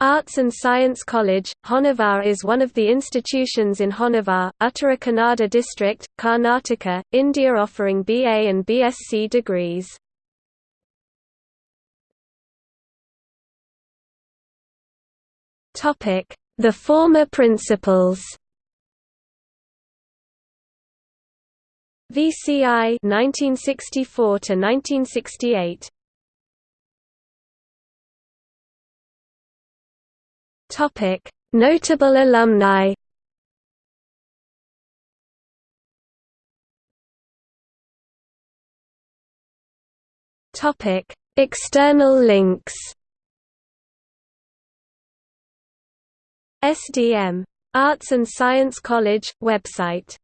Arts and Science College, Honavar is one of the institutions in Honavar, Uttara Kannada district, Karnataka, India offering BA and BSc degrees. The former principals VCI 1964 to 1968 Topic: Notable alumni. Topic: External links. SDM Arts and Science College website